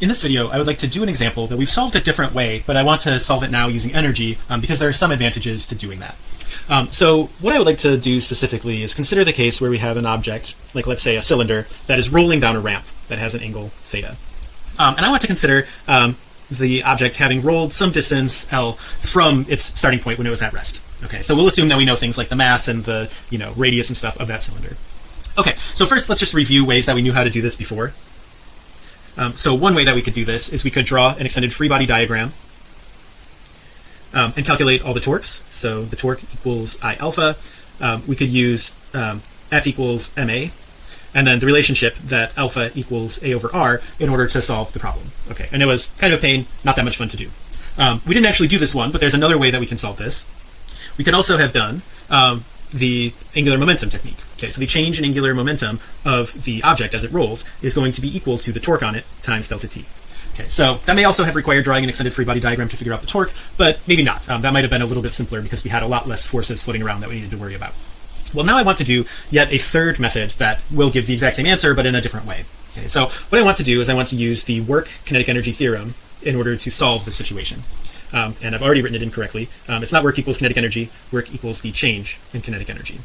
in this video I would like to do an example that we've solved a different way but I want to solve it now using energy um, because there are some advantages to doing that. Um, so what I would like to do specifically is consider the case where we have an object like let's say a cylinder that is rolling down a ramp that has an angle theta. Um, and I want to consider um, the object having rolled some distance L from its starting point when it was at rest. Okay so we'll assume that we know things like the mass and the you know radius and stuff of that cylinder. Okay so first let's just review ways that we knew how to do this before um, so one way that we could do this is we could draw an extended free body diagram um, and calculate all the torques. So the torque equals I alpha. Um, we could use um, F equals ma and then the relationship that alpha equals a over r in order to solve the problem. Okay and it was kind of a pain not that much fun to do. Um, we didn't actually do this one but there's another way that we can solve this. We could also have done um, the angular momentum technique. Okay so the change in angular momentum of the object as it rolls is going to be equal to the torque on it times delta t. Okay so that may also have required drawing an extended free body diagram to figure out the torque but maybe not. Um, that might have been a little bit simpler because we had a lot less forces floating around that we needed to worry about. Well now I want to do yet a third method that will give the exact same answer but in a different way. Okay so what I want to do is I want to use the work kinetic energy theorem in order to solve the situation um, and I've already written it incorrectly. Um, it's not work equals kinetic energy. Work equals the change in kinetic energy.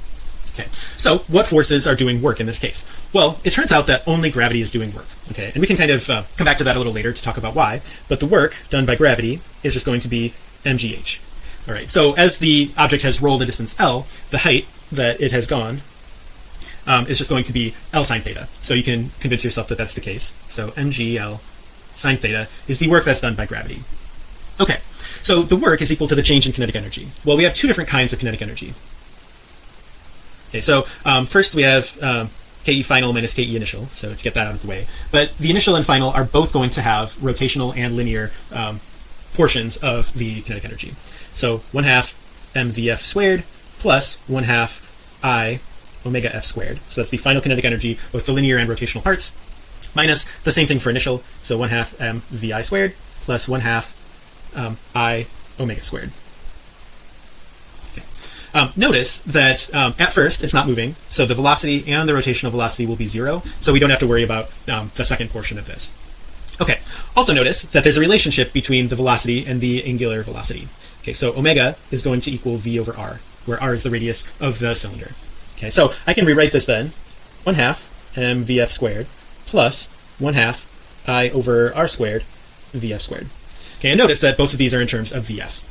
Okay. So what forces are doing work in this case? Well it turns out that only gravity is doing work. Okay. And we can kind of uh, come back to that a little later to talk about why. But the work done by gravity is just going to be mgh. All right so as the object has rolled a distance L the height that it has gone um, is just going to be L sine theta. So you can convince yourself that that's the case. So mgl sine theta is the work that's done by gravity okay so the work is equal to the change in kinetic energy. Well we have two different kinds of kinetic energy. Okay so um, first we have um, ke final minus ke initial so to get that out of the way. But the initial and final are both going to have rotational and linear um, portions of the kinetic energy. So one half mvf squared plus one half i omega f squared. So that's the final kinetic energy both the linear and rotational parts minus the same thing for initial. So one half m vi squared plus one half um, i omega squared. Um, notice that um, at first it's not moving so the velocity and the rotational velocity will be zero so we don't have to worry about um, the second portion of this. Okay. Also notice that there's a relationship between the velocity and the angular velocity. Okay so omega is going to equal v over r where r is the radius of the cylinder. Okay so I can rewrite this then. One half mvf squared plus one half i over r squared vf squared okay and notice that both of these are in terms of vf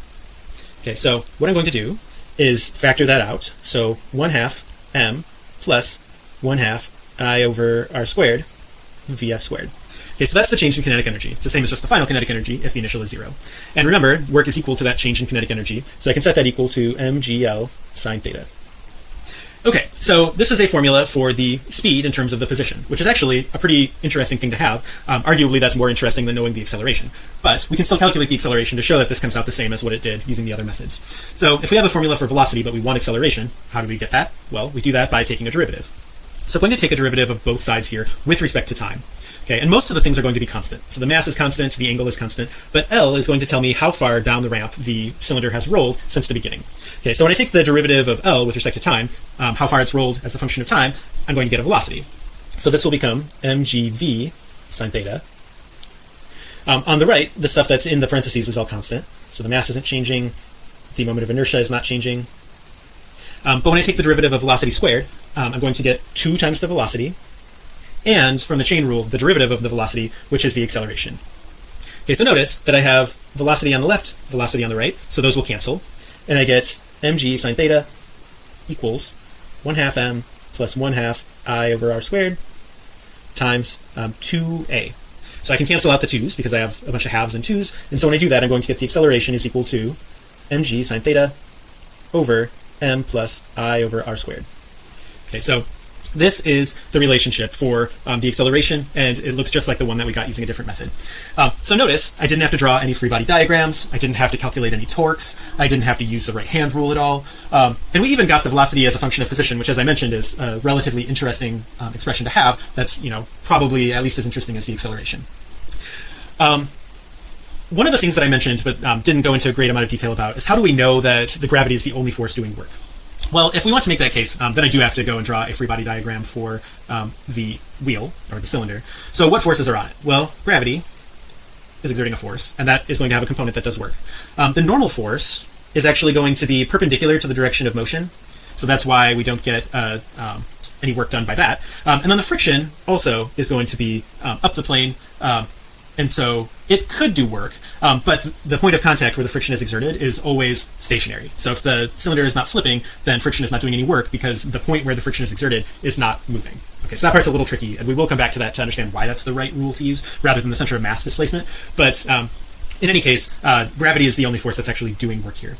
okay so what I'm going to do is factor that out. So one half m plus one half i over r squared vf squared. Okay so that's the change in kinetic energy. It's the same as just the final kinetic energy if the initial is zero. And remember work is equal to that change in kinetic energy. So I can set that equal to mgl sine theta okay so this is a formula for the speed in terms of the position which is actually a pretty interesting thing to have. Um, arguably that's more interesting than knowing the acceleration. But we can still calculate the acceleration to show that this comes out the same as what it did using the other methods. So if we have a formula for velocity but we want acceleration how do we get that? Well we do that by taking a derivative so I'm going to take a derivative of both sides here with respect to time okay? And most of the things are going to be constant. So the mass is constant the angle is constant but L is going to tell me how far down the ramp the cylinder has rolled since the beginning okay? So when I take the derivative of L with respect to time um, how far it's rolled as a function of time I'm going to get a velocity. So this will become mgv sine theta. Um, on the right the stuff that's in the parentheses is all constant. So the mass isn't changing. The moment of inertia is not changing um, but when I take the derivative of velocity squared um, I'm going to get two times the velocity. And from the chain rule the derivative of the velocity which is the acceleration. Okay so notice that I have velocity on the left velocity on the right so those will cancel. And I get mg sine theta equals one half m plus one half i over r squared times um, 2a so I can cancel out the twos because I have a bunch of halves and twos. And so when I do that I'm going to get the acceleration is equal to mg sine theta over m plus i over r squared. Okay so this is the relationship for um, the acceleration and it looks just like the one that we got using a different method. Um, so notice I didn't have to draw any free body diagrams I didn't have to calculate any torques I didn't have to use the right hand rule at all. Um, and we even got the velocity as a function of position which as I mentioned is a relatively interesting um, expression to have that's you know probably at least as interesting as the acceleration. Um, one of the things that I mentioned but um, didn't go into a great amount of detail about is how do we know that the gravity is the only force doing work? Well if we want to make that case um, then I do have to go and draw a free body diagram for um, the wheel or the cylinder. So what forces are on it? Well gravity is exerting a force and that is going to have a component that does work. Um, the normal force is actually going to be perpendicular to the direction of motion so that's why we don't get uh, um, any work done by that. Um, and then the friction also is going to be up the plane and so it could do work um, but the point of contact where the friction is exerted is always stationary. So if the cylinder is not slipping then friction is not doing any work because the point where the friction is exerted is not moving. Okay so that part's a little tricky and we will come back to that to understand why that's the right rule to use rather than the center of mass displacement. But um, in any case uh, gravity is the only force that's actually doing work here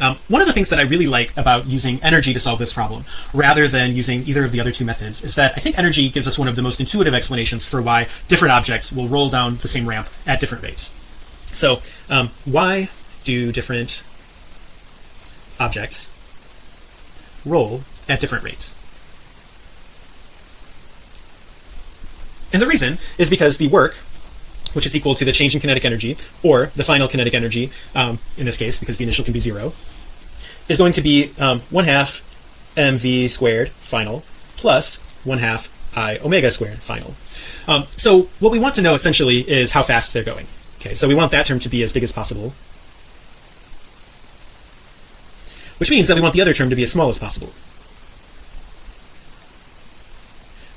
um, one of the things that I really like about using energy to solve this problem rather than using either of the other two methods is that I think energy gives us one of the most intuitive explanations for why different objects will roll down the same ramp at different rates. So um, why do different objects roll at different rates? And the reason is because the work which is equal to the change in kinetic energy or the final kinetic energy um, in this case because the initial can be zero is going to be um, one half mv squared final plus one half i omega squared final. Um, so what we want to know essentially is how fast they're going. Okay so we want that term to be as big as possible. Which means that we want the other term to be as small as possible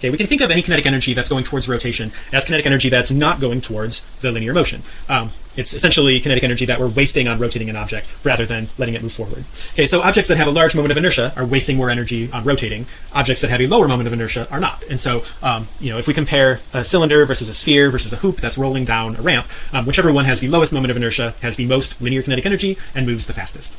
okay we can think of any kinetic energy that's going towards rotation as kinetic energy that's not going towards the linear motion. Um, it's essentially kinetic energy that we're wasting on rotating an object rather than letting it move forward. Okay so objects that have a large moment of inertia are wasting more energy on rotating. Objects that have a lower moment of inertia are not. And so um, you know if we compare a cylinder versus a sphere versus a hoop that's rolling down a ramp um, whichever one has the lowest moment of inertia has the most linear kinetic energy and moves the fastest